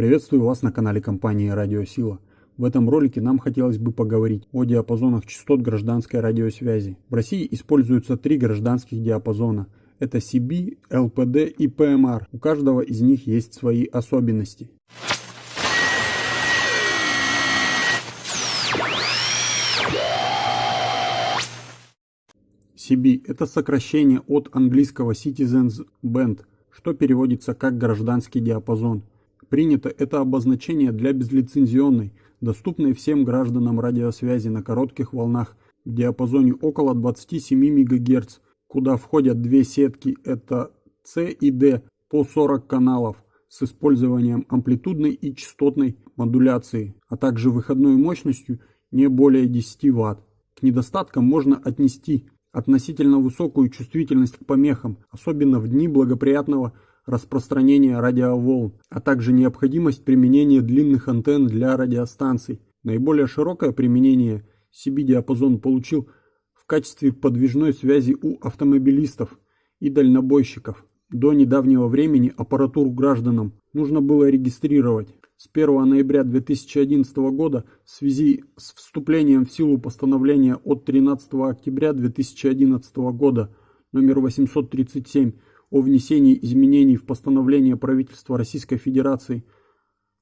Приветствую вас на канале компании Радиосила. В этом ролике нам хотелось бы поговорить о диапазонах частот гражданской радиосвязи. В России используются три гражданских диапазона. Это CB, LPD и PMR. У каждого из них есть свои особенности. CB – это сокращение от английского Citizens Band, что переводится как гражданский диапазон. Принято это обозначение для безлицензионной, доступной всем гражданам радиосвязи на коротких волнах в диапазоне около 27 МГц, куда входят две сетки – это C и D по 40 каналов с использованием амплитудной и частотной модуляции, а также выходной мощностью не более 10 Вт. К недостаткам можно отнести относительно высокую чувствительность к помехам, особенно в дни благоприятного распространения радиоволн, а также необходимость применения длинных антенн для радиостанций. Наиболее широкое применение CB-диапазон получил в качестве подвижной связи у автомобилистов и дальнобойщиков. До недавнего времени аппаратуру гражданам нужно было регистрировать. С 1 ноября 2011 года в связи с вступлением в силу постановления от 13 октября 2011 года номер 837 о внесении изменений в постановление правительства Российской Федерации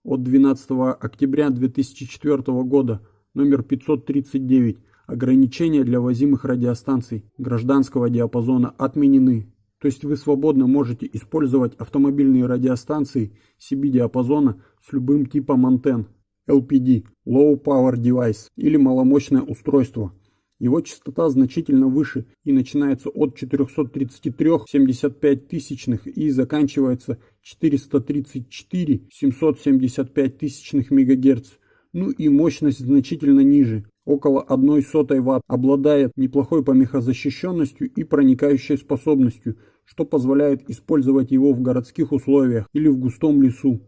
от 12 октября 2004 года номер 539 ограничения для возимых радиостанций гражданского диапазона отменены. То есть вы свободно можете использовать автомобильные радиостанции CB-диапазона с любым типом антенн LPD – Low Power Device или маломощное устройство – его частота значительно выше и начинается от 433,75 тысячных и заканчивается 434,775 тысячных МГц. Ну и мощность значительно ниже, около 1 сотой Вт, обладает неплохой помехозащищенностью и проникающей способностью, что позволяет использовать его в городских условиях или в густом лесу.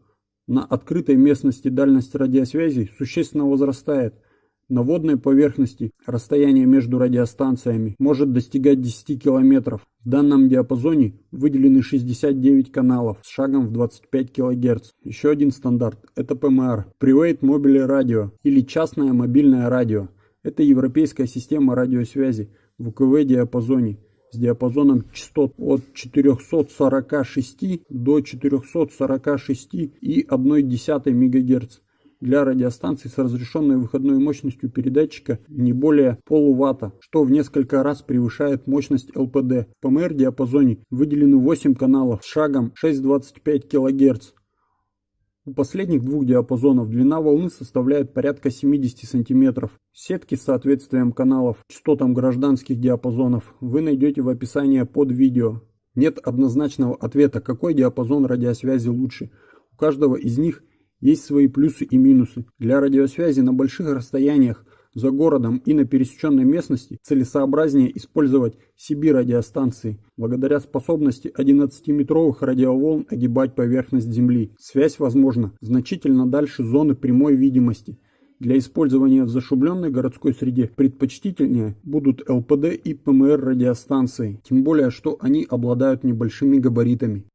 На открытой местности дальность радиосвязи существенно возрастает – на водной поверхности расстояние между радиостанциями может достигать 10 км. В данном диапазоне выделены 69 каналов с шагом в 25 кГц. Еще один стандарт – это PMR – Private Mobile Radio или частное мобильное радио. Это европейская система радиосвязи в УКВ-диапазоне с диапазоном частот от 446 до 446,1 МГц для радиостанций с разрешенной выходной мощностью передатчика не более полуватта, что в несколько раз превышает мощность ЛПД. В ПМР-диапазоне выделены 8 каналов с шагом 6,25 кГц. У последних двух диапазонов длина волны составляет порядка 70 см. Сетки с соответствием каналов частотам гражданских диапазонов вы найдете в описании под видео. Нет однозначного ответа, какой диапазон радиосвязи лучше. У каждого из них есть свои плюсы и минусы. Для радиосвязи на больших расстояниях за городом и на пересеченной местности целесообразнее использовать CB-радиостанции, благодаря способности 11-метровых радиоволн огибать поверхность Земли. Связь возможна значительно дальше зоны прямой видимости. Для использования в зашумленной городской среде предпочтительнее будут ЛПД и ПМР радиостанции, тем более что они обладают небольшими габаритами.